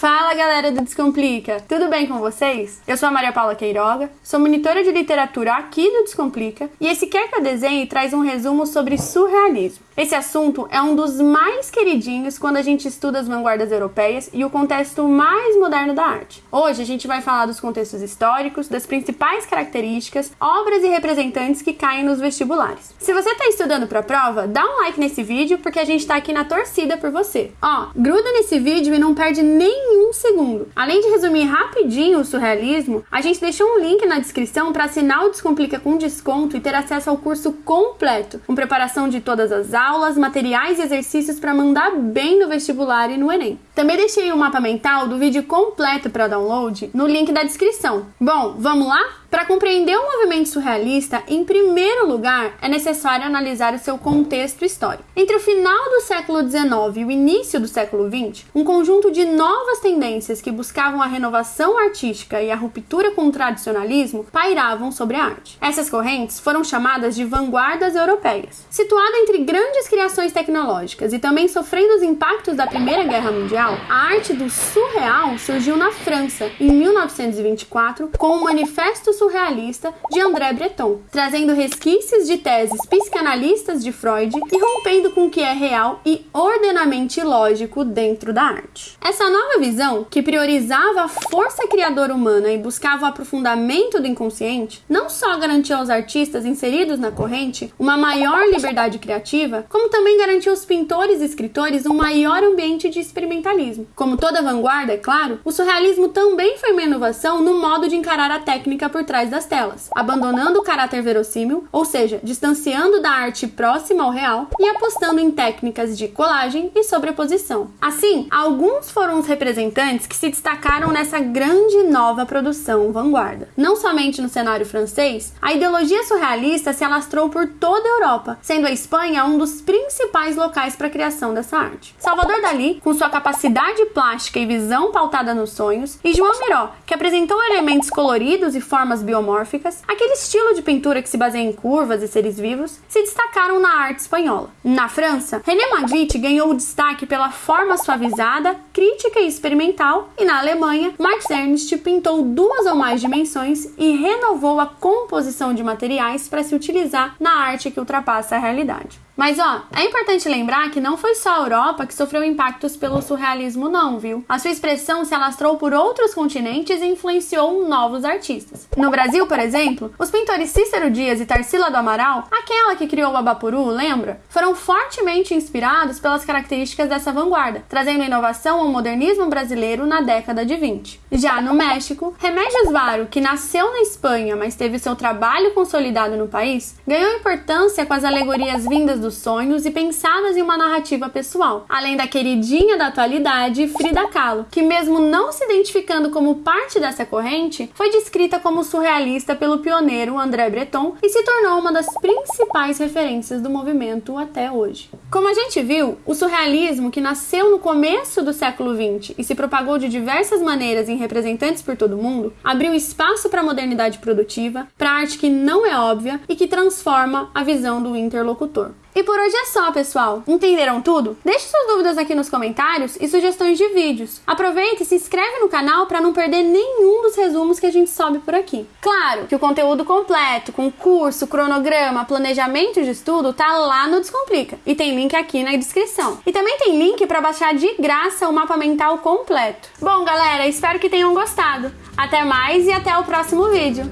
Fala galera do Descomplica, tudo bem com vocês? Eu sou a Maria Paula Queiroga, sou monitora de literatura aqui do Descomplica e esse Quer que eu desenhe traz um resumo sobre surrealismo. Esse assunto é um dos mais queridinhos quando a gente estuda as vanguardas europeias e o contexto mais moderno da arte. Hoje a gente vai falar dos contextos históricos, das principais características, obras e representantes que caem nos vestibulares. Se você está estudando para a prova, dá um like nesse vídeo porque a gente está aqui na torcida por você. Ó, gruda nesse vídeo e não perde nenhum segundo. Além de resumir rapidinho o surrealismo, a gente deixou um link na descrição para assinar o Descomplica com desconto e ter acesso ao curso completo, com preparação de todas as aulas materiais e exercícios para mandar bem no vestibular e no Enem. Também deixei o mapa mental do vídeo completo para download no link da descrição. Bom, vamos lá? Para compreender o movimento surrealista, em primeiro lugar, é necessário analisar o seu contexto histórico. Entre o final do século XIX e o início do século XX, um conjunto de novas tendências que buscavam a renovação artística e a ruptura com o tradicionalismo pairavam sobre a arte. Essas correntes foram chamadas de vanguardas europeias. Situada entre grandes criações tecnológicas e também sofrendo os impactos da Primeira Guerra Mundial, a arte do surreal surgiu na França em 1924 com o Manifesto surrealista de André Breton, trazendo resquícios de teses psicanalistas de Freud e rompendo com o que é real e ordenamente lógico dentro da arte. Essa nova visão, que priorizava a força criadora humana e buscava o aprofundamento do inconsciente, não só garantiu aos artistas inseridos na corrente uma maior liberdade criativa, como também garantiu aos pintores e escritores um maior ambiente de experimentalismo. Como toda vanguarda, é claro, o surrealismo também foi uma inovação no modo de encarar a técnica por trás das telas, abandonando o caráter verossímil, ou seja, distanciando da arte próxima ao real e apostando em técnicas de colagem e sobreposição. Assim, alguns foram os representantes que se destacaram nessa grande nova produção vanguarda. Não somente no cenário francês, a ideologia surrealista se alastrou por toda a Europa, sendo a Espanha um dos principais locais para a criação dessa arte. Salvador Dalí, com sua capacidade plástica e visão pautada nos sonhos, e João Miró, que apresentou elementos coloridos e formas biomórficas, aquele estilo de pintura que se baseia em curvas e seres vivos, se destacaram na arte espanhola. Na França, René Magritte ganhou o destaque pela forma suavizada, crítica e experimental, e na Alemanha, Max Ernst pintou duas ou mais dimensões e renovou a composição de materiais para se utilizar na arte que ultrapassa a realidade. Mas ó, é importante lembrar que não foi só a Europa que sofreu impactos pelo surrealismo não, viu? A sua expressão se alastrou por outros continentes e influenciou novos artistas. No Brasil, por exemplo, os pintores Cícero Dias e Tarsila do Amaral, aquela que criou o Abapuru, lembra? Foram fortemente inspirados pelas características dessa vanguarda, trazendo inovação ao modernismo brasileiro na década de 20. Já no México, Remédios Varo, que nasceu na Espanha, mas teve seu trabalho consolidado no país, ganhou importância com as alegorias vindas do dos sonhos e pensadas em uma narrativa pessoal, além da queridinha da atualidade, Frida Kahlo, que mesmo não se identificando como parte dessa corrente, foi descrita como surrealista pelo pioneiro André Breton e se tornou uma das principais referências do movimento até hoje. Como a gente viu, o surrealismo, que nasceu no começo do século XX e se propagou de diversas maneiras em representantes por todo o mundo, abriu espaço para a modernidade produtiva, para arte que não é óbvia e que transforma a visão do interlocutor. E por hoje é só, pessoal. Entenderam tudo? Deixe suas dúvidas aqui nos comentários e sugestões de vídeos. Aproveite e se inscreve no canal para não perder nenhum dos resumos que a gente sobe por aqui. Claro que o conteúdo completo, com curso, cronograma, planejamento de estudo, tá lá no Descomplica e tem link aqui na descrição. E também tem link para baixar de graça o mapa mental completo. Bom, galera, espero que tenham gostado. Até mais e até o próximo vídeo.